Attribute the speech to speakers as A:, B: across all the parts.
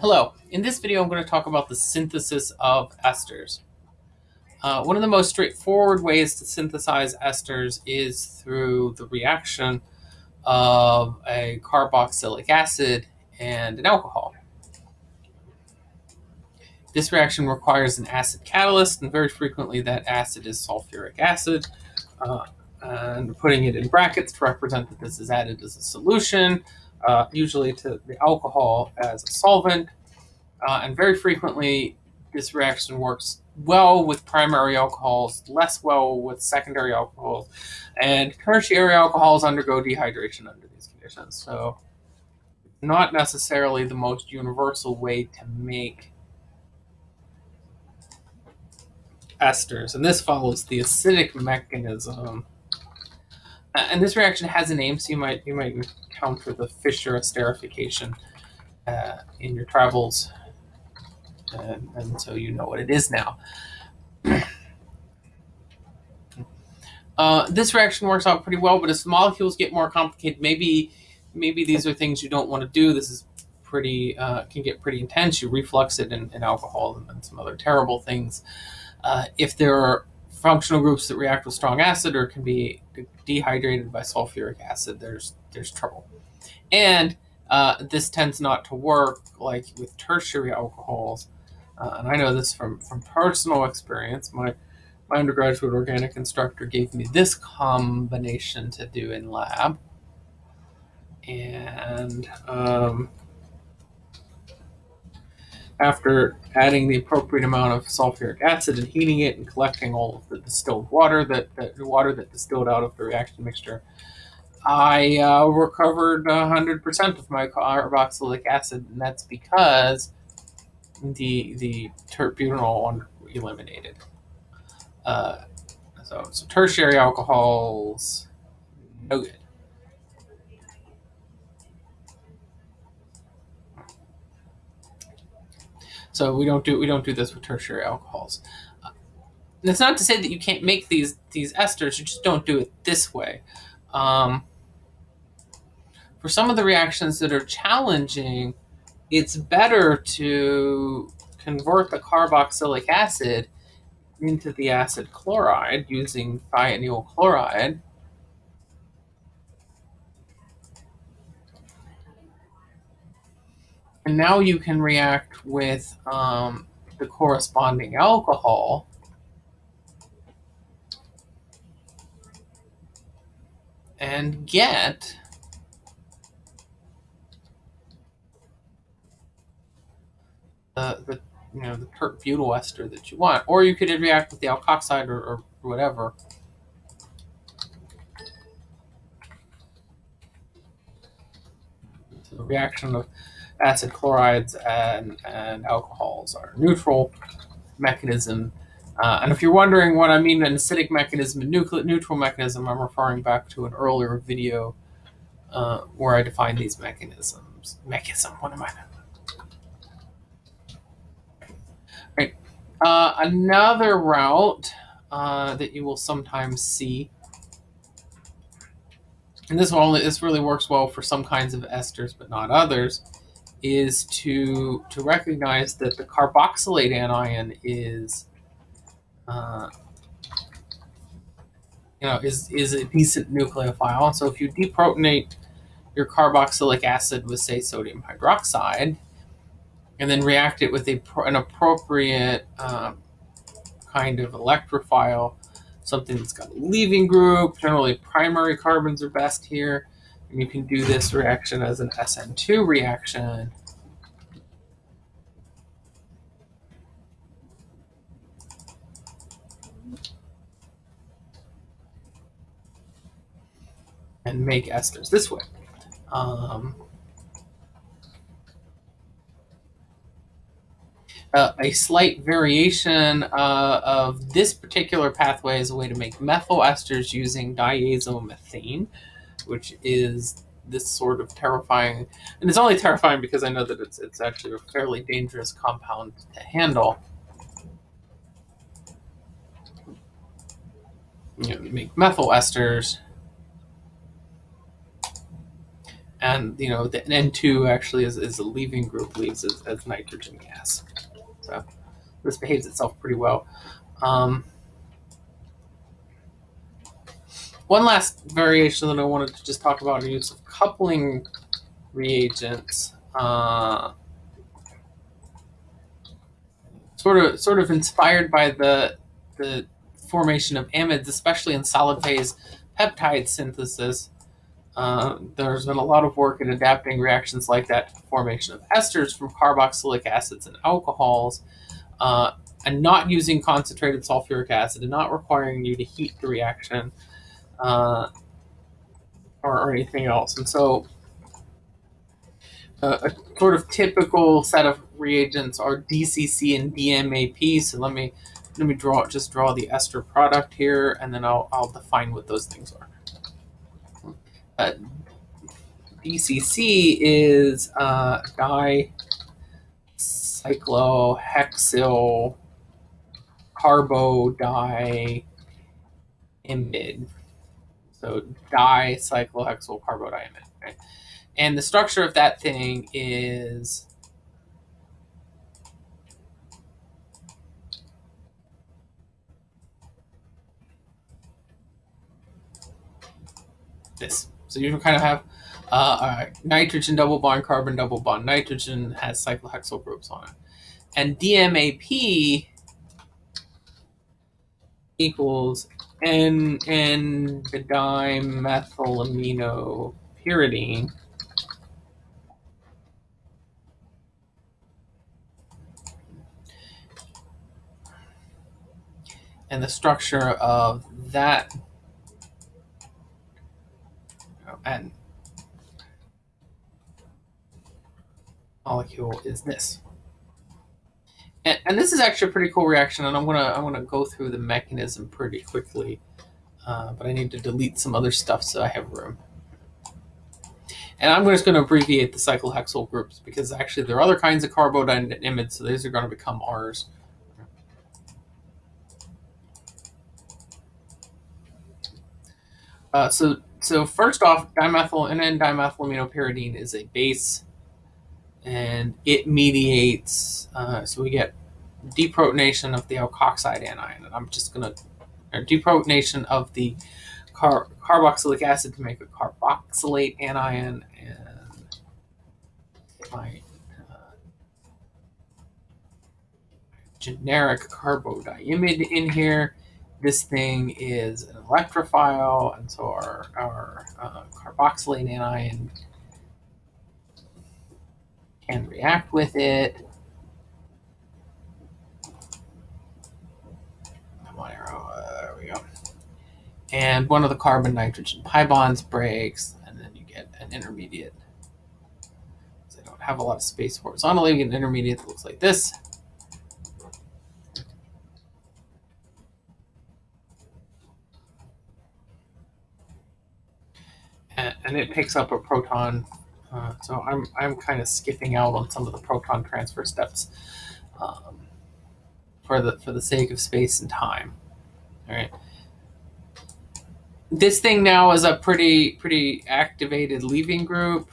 A: Hello, in this video I'm going to talk about the synthesis of esters. Uh, one of the most straightforward ways to synthesize esters is through the reaction of a carboxylic acid and an alcohol. This reaction requires an acid catalyst, and very frequently that acid is sulfuric acid. Uh, and putting it in brackets to represent that this is added as a solution, uh, usually to the alcohol as a solvent. Uh, and very frequently, this reaction works well with primary alcohols, less well with secondary alcohols, and tertiary alcohols undergo dehydration under these conditions. So, not necessarily the most universal way to make esters. And this follows the acidic mechanism. And this reaction has a name, so you might you might encounter the Fischer esterification uh, in your travels, and, and, so you know what it is now. Uh, this reaction works out pretty well, but as molecules get more complicated, maybe maybe these are things you don't want to do. This is pretty uh, can get pretty intense. You reflux it in, in alcohol and, and, some other terrible things. Uh, if there are functional groups that react with strong acid or can be dehydrated by sulfuric acid, there's there's trouble. And uh, this tends not to work like with tertiary alcohols. Uh, and I know this from, from personal experience. My my undergraduate organic instructor gave me this combination to do in lab. And um, after adding the appropriate amount of sulfuric acid and heating it and collecting all of the distilled water that, that the water that distilled out of the reaction mixture, I uh, recovered 100% of my carboxylic acid, and that's because the the tert-butanol eliminated. Uh, so, so tertiary alcohols, no good. So we don't do we don't do this with tertiary alcohols. Uh, that's not to say that you can't make these these esters. You just don't do it this way. Um, for some of the reactions that are challenging, it's better to convert the carboxylic acid into the acid chloride using thionyl chloride And now you can react with um, the corresponding alcohol. And get the, the you know the tert butyl ester that you want, or you could react with the alkoxide or, or whatever. So reaction of acid chlorides and, and alcohols are neutral mechanism. Uh, and if you're wondering what I mean an acidic mechanism and neutral mechanism, I'm referring back to an earlier video uh, where I defined these mechanisms. Mechanism, what am I? Right. Uh, another route uh, that you will sometimes see, and this only this really works well for some kinds of esters, but not others, is to to recognize that the carboxylate anion is uh, you know is is a decent nucleophile. So if you deprotonate your carboxylic acid with say sodium hydroxide, and then react it with a an appropriate um, kind of electrophile, something that's got a leaving group. Generally, primary carbons are best here. And you can do this reaction as an SN2 reaction. And make esters this way. Um, uh, a slight variation uh, of this particular pathway is a way to make methyl esters using diazomethane which is this sort of terrifying, and it's only terrifying because I know that it's it's actually a fairly dangerous compound to handle. You know, make methyl esters, and you know the N2 actually is, is a leaving group leaves as, as nitrogen gas. So this behaves itself pretty well. Um, one last variation that I wanted to just talk about use of coupling reagents. Uh, sort of sort of inspired by the the formation of amides, especially in solid phase peptide synthesis. Uh, there's been a lot of work in adapting reactions like that to the formation of esters from carboxylic acids and alcohols, uh, and not using concentrated sulfuric acid and not requiring you to heat the reaction uh, or, or, anything else. And so, uh, a sort of typical set of reagents are DCC and DMAP. So let me let me draw just draw the ester product here, and then I'll I'll define what those things are. Uh, DCC is uh, dicyclohexyl carbodiimide. So dicyclohexyl carbodiimide. Okay? And the structure of that thing is this. So you kind of have uh, nitrogen double bond, carbon double bond. Nitrogen has cyclohexyl groups on it. And DMAP equals N N dimethylamino pyridine. And the structure of that oh, and molecule is this. And, and, this is actually a pretty cool reaction, and I'm gonna I'm gonna go through the mechanism pretty quickly, uh, but I need to delete some other stuff so I have room. And I'm just going to abbreviate the cyclohexyl groups because actually there are other kinds of carbodiimides, so these are going to become R's. Uh, so so first off, dimethyl and N-dimethylaminopyridine is a base, and it mediates. Uh, so we get deprotonation of the alkoxide anion, and I'm just gonna or deprotonation of the car, carboxylic acid to make a carboxylate anion, and my uh, generic carbodiimide in here this thing is an electrophile, and so our, our uh, carboxylate anion can react with it. Come on, arrow. There we go. And one of the carbon nitrogen pi bonds breaks, and then you get an intermediate. So I don't have a lot of space horizontally. You get an intermediate that looks like this. and, and it picks up a proton. Uh, so I'm I'm kind of skipping out on some of the proton transfer steps um, for the for the sake of space and time. All right. This thing now is a pretty pretty activated leaving group.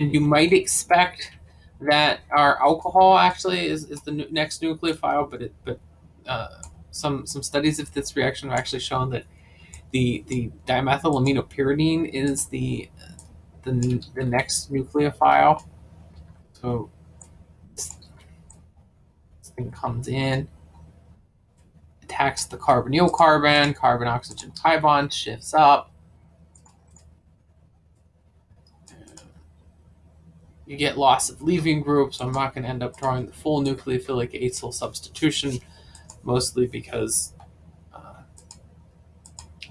A: And you might expect that our alcohol actually is, is the next nucleophile, but it but uh, some some studies of this reaction have actually shown that the the dimethylaminopyridine is the the, the next nucleophile. So this, thing comes in, attacks the carbonyl carbon, carbon oxygen pi bond shifts up. You get loss of leaving group, so I'm not going to end up drawing the full nucleophilic acyl substitution mostly because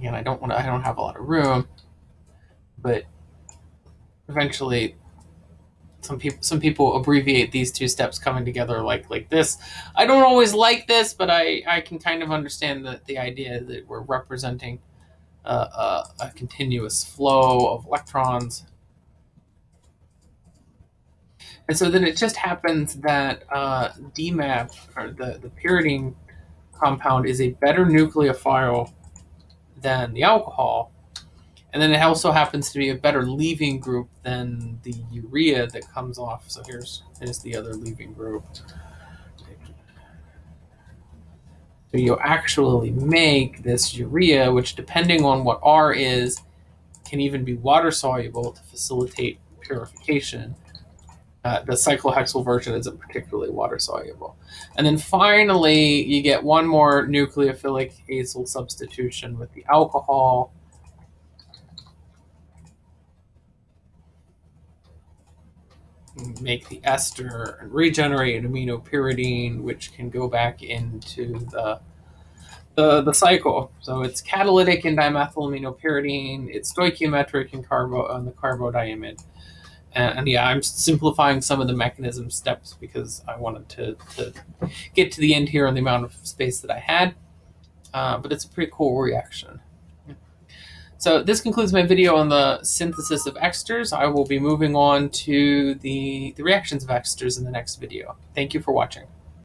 A: again I don't want to I don't have a lot of room, but eventually some people some people abbreviate these two steps coming together like like this. I don't always like this, but I I can kind of understand the the idea that we're representing a, a, a continuous flow of electrons. And so then it just happens that uh, DMAP, or the, the pyridine compound is a better nucleophile than the alcohol. And then it also happens to be a better leaving group than the urea that comes off. So here's, here's the other leaving group. So you actually make this urea, which depending on what R is, can even be water soluble to facilitate purification. Uh, the cyclohexyl version isn't particularly water soluble. And then finally, you get one more nucleophilic acyl substitution with the alcohol. Make the ester and regenerate an aminopyridine, which can go back into the the, the cycle. So it's catalytic in dimethylaminopyridine, it's stoichiometric in carbo on the carbodiimide. And, and, yeah, I'm simplifying some of the mechanism steps because I wanted to, to get to the end here on the amount of space that I had. Uh, but it's a pretty cool reaction. So this concludes my video on the synthesis of esters. I will be moving on to the, the reactions of esters in the next video. Thank you for watching.